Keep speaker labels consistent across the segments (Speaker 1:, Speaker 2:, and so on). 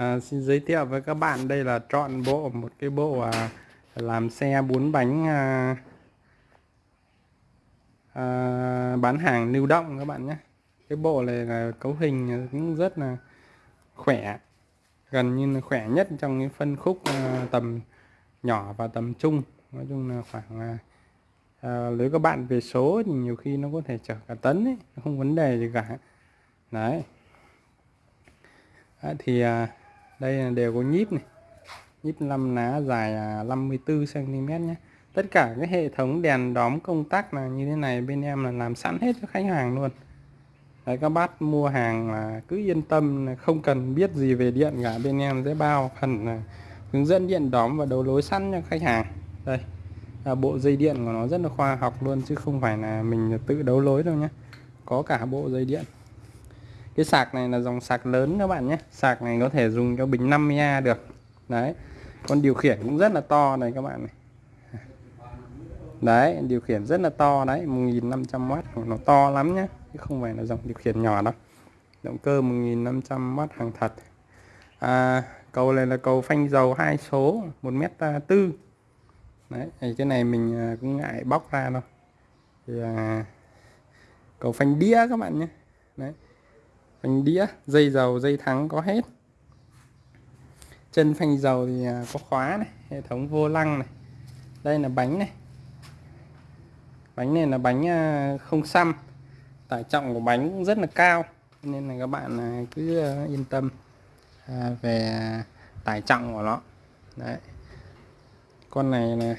Speaker 1: À, xin giới thiệu với các bạn đây là trọn bộ một cái bộ à, làm xe bốn bánh à, à, bán hàng lưu động các bạn nhé. Cái bộ này là cấu hình cũng rất là khỏe gần như là khỏe nhất trong cái phân khúc à, tầm nhỏ và tầm trung. Nói chung là khoảng à, à, nếu các bạn về số thì nhiều khi nó có thể chở cả tấn ấy không vấn đề gì cả. Đấy. À, thì à, đây đều có nhíp này. Nhíp 5 lá dài 54 cm nhé. Tất cả cái hệ thống đèn đóm công tắc là như thế này bên em là làm sẵn hết cho khách hàng luôn. Đấy, các bác mua hàng là cứ yên tâm không cần biết gì về điện cả bên em sẽ bao phần à, hướng dẫn điện đóm và đấu lối sẵn cho khách hàng. Đây là bộ dây điện của nó rất là khoa học luôn chứ không phải là mình tự đấu lối đâu nhé. Có cả bộ dây điện cái sạc này là dòng sạc lớn các bạn nhé. Sạc này có thể dùng cho bình 50A được. Đấy con điều khiển cũng rất là to này các bạn này. Đấy điều khiển rất là to đấy 1500W nó to lắm nhé chứ không phải là dòng điều khiển nhỏ đâu. Động cơ 1500W hàng thật. À, cầu này là cầu phanh dầu hai số 1 m tư. Đấy thì cái này mình à, cũng ngại bóc ra đâu. Thì à, cầu phanh đĩa các bạn nhé. Đấy phanh đĩa, dây dầu, dây thắng có hết. Chân phanh dầu thì à, có khóa này, hệ thống vô lăng này. Đây là bánh này. Bánh này là bánh à, không xăm. Tải trọng của bánh cũng rất là cao, nên là các bạn à, cứ yên tâm về tải trọng của nó. Đấy. Con này là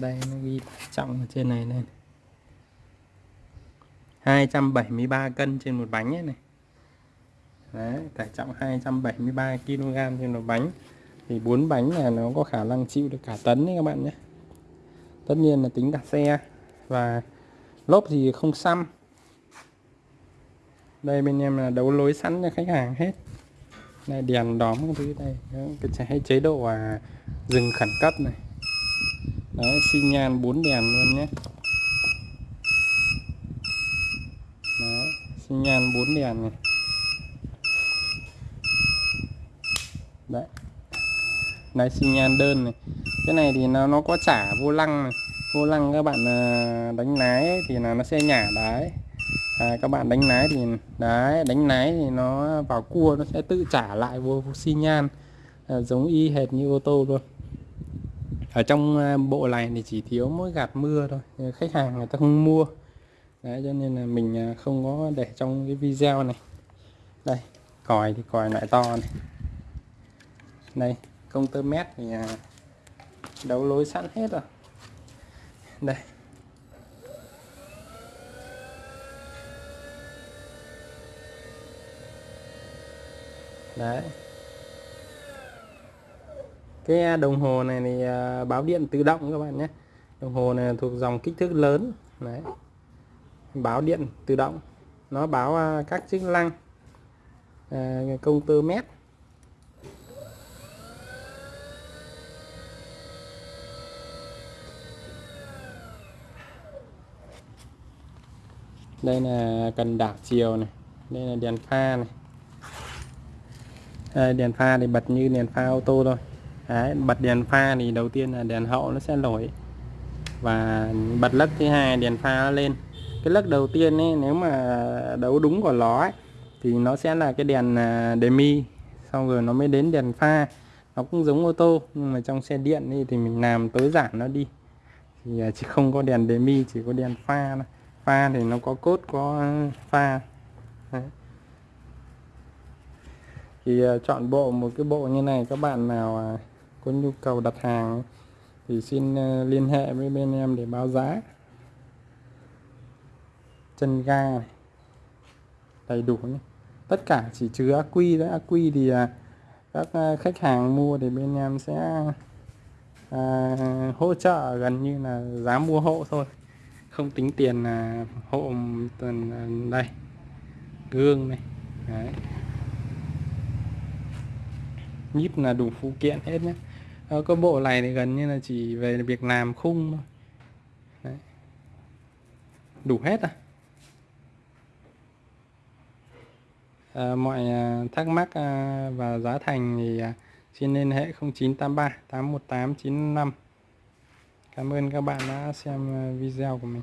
Speaker 1: đây nó ghi trọng ở trên này lên 273 cân trên một bánh ấy này. Đấy, tải trọng 273 kg trên một bánh. Thì bốn bánh là nó có khả năng chịu được cả tấn đấy các bạn nhé. Tất nhiên là tính cả xe. Và lốp thì không xăm. Đây bên em là đấu lối sẵn cho khách hàng hết. Đây đèn đóm cái thứ đây. Cái chế độ à, dừng khẩn cấp này đấy xi nhan bốn đèn luôn nhé. Đấy xi nhan bốn đèn này. Đấy. Đấy xi nhan đơn này. Cái này thì nó nó có trả vô lăng này. Vô lăng các bạn à, đánh lái thì là nó sẽ nhả đấy à, các bạn đánh lái thì đấy đánh lái thì nó vào cua nó sẽ tự trả lại vô xi nhan. À, giống y hệt như ô tô luôn ở trong à, bộ này thì chỉ thiếu mỗi gạt mưa thôi khách hàng người ta không mua. Đấy, cho nên là mình à, không có để trong cái video này. Đây, còi thì còi loại to này. Đây công tơ mét thì à, đấu lối sẵn hết rồi. Đây. Đấy cái à, đồng hồ này thì à, báo điện tự động các bạn nhé. Đồng hồ này thuộc dòng kích thước lớn. Đấy. Báo điện tự động. Nó báo à, các chức năng à, công tơ mét. Đây là cần đảo chiều này. Đây là đèn pha này. À, đèn pha thì bật như đèn pha ô tô thôi. Đấy, bật đèn pha thì đầu tiên là đèn hậu nó sẽ nổi. Và bật lắc thứ hai đèn pha nó lên. Cái lắc đầu tiên ấy nếu mà đấu đúng của nó ấy, thì nó sẽ là cái đèn à, demi. Xong rồi nó mới đến đèn pha. Nó cũng giống ô tô nhưng mà trong xe điện ấy, thì mình làm tối giản nó đi. Thì à, chỉ không có đèn demi chỉ có đèn pha pha thì nó có cốt có pha. Đấy. Thì à, chọn bộ một cái bộ như này các bạn nào có nhu cầu đặt hàng thì xin ờ, liên hệ với bên em để báo giá. Chân ga này. đầy đủ nhé. tất cả chỉ trừ ác quy đấy ác quy thì ờ, các ờ, khách hàng mua thì bên em sẽ à, hỗ trợ gần như là giá mua hộ thôi. Không tính tiền là hộ tuần đây gương này. Đấy. Nhíp là đủ phụ kiện hết nhé. Ờ, ở cái bộ này thì gần như là chỉ về việc làm khung thôi. Đủ hết à, ờ, à mọi thắc mắc à, và giá thành thì à, xin liên hệ 0983 818 95 Cảm ơn các bạn đã xem à, video của mình.